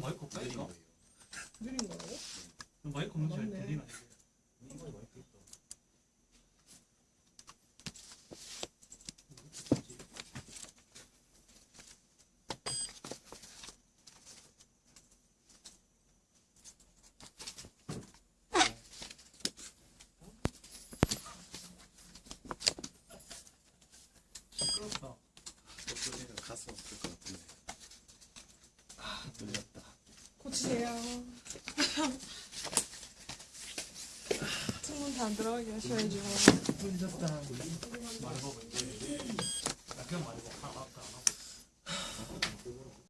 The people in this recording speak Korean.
마이크 없다 느린 이거? 거예요. 느린? 마이크 없는 잘 맞네. 들리나 이게? 마이크 있어. 시끄럽다. 목소리가 가슴 아플 것 같은데. 아, 들렸다. 고치세요. 창문 다안 들어가게 하셔야죠. 들렸다.